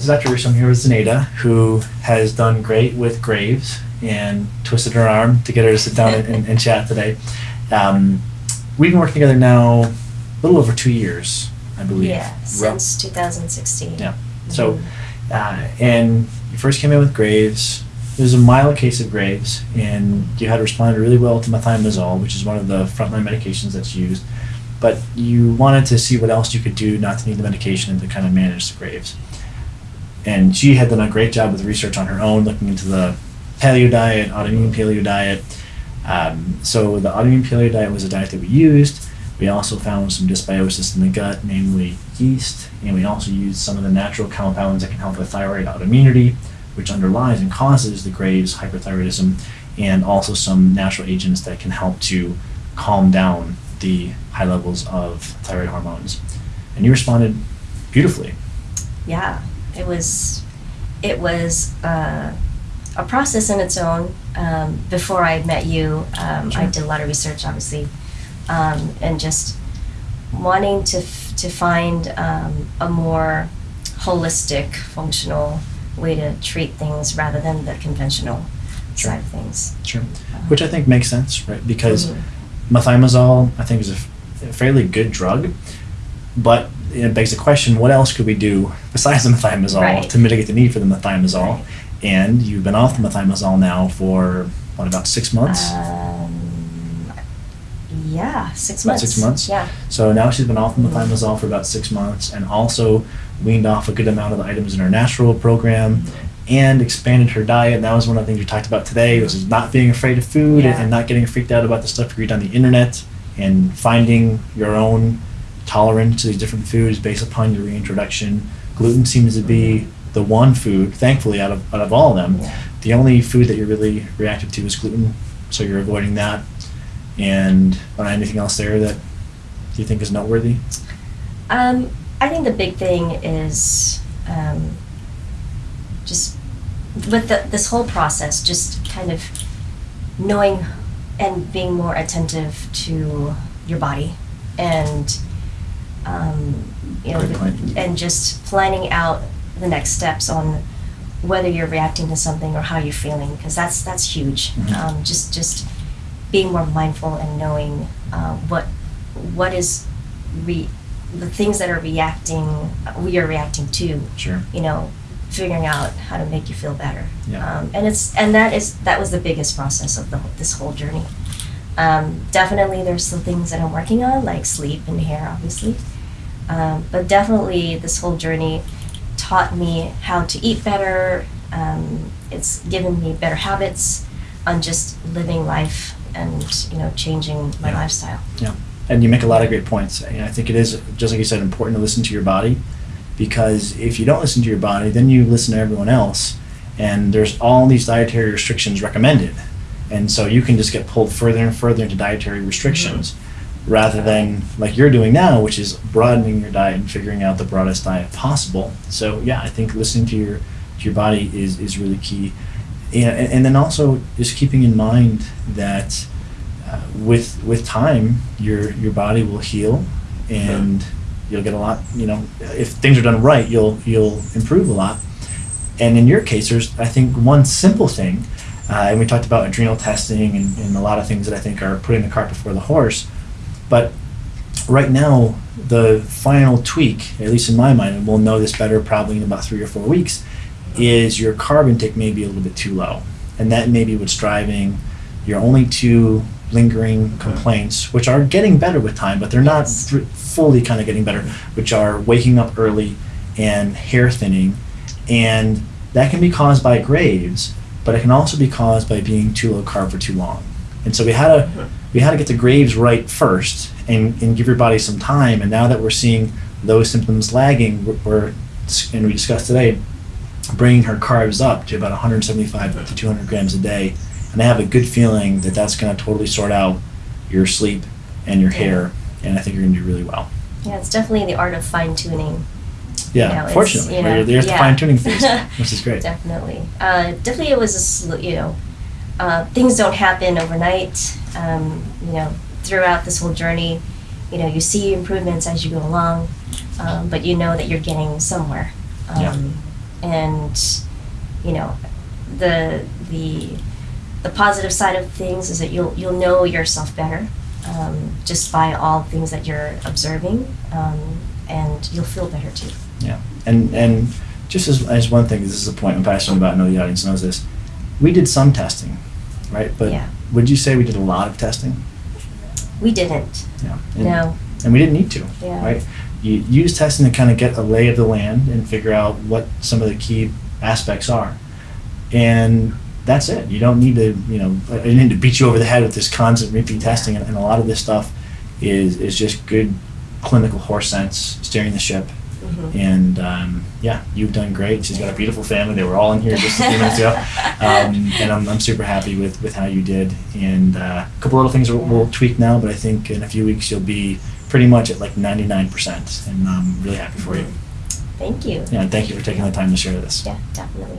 This is Dr. Ruscio. I'm here with Zenaida, who has done great with Graves and twisted her arm to get her to sit down and, and, chat today. Um, we've been working together now a little over two years, I believe. Yeah, since 2016. Yeah. So, Mhm. uh, and you first came in with Graves. It was a mild case of Graves, and you had responded really well to methimazole, which is one of the frontline medications that's used. But you wanted to see what else you could do not to need the medication and to kind of manage the Graves. And she had done a great job with research on her own, looking into the paleo diet, autoimmune paleo diet. Um, so the autoimmune paleo diet was a diet that we used. We also found some dysbiosis in the gut, namely yeast, and we also used some of the natural compounds that can help with thyroid autoimmunity, which underlies and causes the Graves' hyperthyroidism, and also some natural agents that can help to calm down the high levels of thyroid hormones. And you responded beautifully. Yeah, it was, it was uh, a process in its own. Um, before I met you, um, I did a lot of research, obviously, um, and just wanting to f- to find um, a more holistic, functional way to treat things rather than the conventional Sure. side of things. Sure. Which I think makes sense, right? Because Mhm. methimazole, I think, is a, f- a fairly good drug, but it begs the question: What else could we do besides the methimazole Right. to mitigate the need for the methimazole? Right. And you've been off the methimazole now for what about six months? Um, yeah, six About months. six months? Yeah. So now she's been off the methimazole for about six months, and also weaned off a good amount of the items in her natural program, and expanded her diet. And that was one of the things we talked about today: was not being afraid of food Yeah. and not getting freaked out about the stuff you read on the internet, and finding your own tolerance to these different foods based upon your reintroduction. Gluten seems to be the one food, thankfully, out of out of all of them. Yeah. The only food that you're really reactive to is gluten, so you're avoiding that. And uh, anything else there that you think is noteworthy? Um, I think the big thing is um, just with the, this whole process, just kind of knowing and being more attentive to your body and um, you know and just planning out the next steps on whether you're reacting to something or how you're feeling because that's that's huge Mhm. um, just just being more mindful and knowing uh, what what is re- the things that are reacting we are reacting to Sure. you know figuring out how to make you feel better Yeah. um, and it's and that is that was the biggest process of the this whole journey um, definitely there's still things that i'm working on like sleep and hair obviously um, but definitely this whole journey taught me how to eat better um, it's given me better habits on just living life and you know changing my Yeah. lifestyle Yeah. And you make a lot of great points. And I think it is, just like you said, important to listen to your body because if you don't listen to your body, then you listen to everyone else. And there's all these dietary restrictions recommended. And so you can just get pulled further and further into dietary restrictions rather than like you're doing now, which is broadening your diet and figuring out the broadest diet possible. So yeah, I think listening to your to your body is, is really key. And, and then also just keeping in mind that uh, with with time, your your body will heal, and you'll get a lot. You know, if things are done right, you'll you'll improve a lot. And in your case, there's I think one simple thing, uh, and we talked about adrenal testing and, and a lot of things that I think are putting the cart before the horse. But right now, the final tweak, at least in my mind, and we'll know this better probably in about three or four weeks, is your carb intake may be a little bit too low. And that may be what's driving your only two lingering complaints, which are getting better with time, but they're not thr- fully kind of getting better, which are waking up early and hair thinning. And that can be caused by Graves, but it can also be caused by being too low carb for too long. And so we had to we had to get the Graves right first and, and give your body some time. And now that we're seeing those symptoms lagging, we're, and we discussed today, bringing her carbs up to about 175 to 200 grams a day. And I have a good feeling that that's going to totally sort out your sleep and your hair. And I think you're going to do really well. yeah it's definitely the art of fine-tuning Yeah, know, fortunately, you know, there's the fine tuning phase, which is great. Definitely. Uh, definitely, it was a you know, uh, things don't happen overnight. Um, you know, throughout this whole journey, you know, you see improvements as you go along, um, but you know that you're getting somewhere. Um, Yeah. and you know the the the positive side of things is that you'll you'll know yourself better um, just by all things that you're observing, um, and you'll feel better too. Yeah, and and just as, as one thing, this is a point I'm passionate about. I know the audience knows this. We did some testing, right? But Yeah. would you say we did a lot of testing? We didn't. Yeah. And, No. And we didn't need to, Yeah. right? You use testing to kind of get a lay of the land and figure out what some of the key aspects are, and that's it. You don't need to, you know, I I need to beat you over the head with this constant repeat testing, and, and a lot of this stuff is is just good clinical horse sense steering the ship. Mhm. And um, yeah, you've done great. She's got a beautiful family. They were all in here just a few minutes ago, um, and I'm, I'm super happy with, with how you did. And uh, a couple little things we'll, we'll tweak now, but I think in a few weeks you'll be pretty much at like 99%, and I'm really happy for you. Thank you. Yeah, and thank you for taking the time to share this. Yeah, definitely.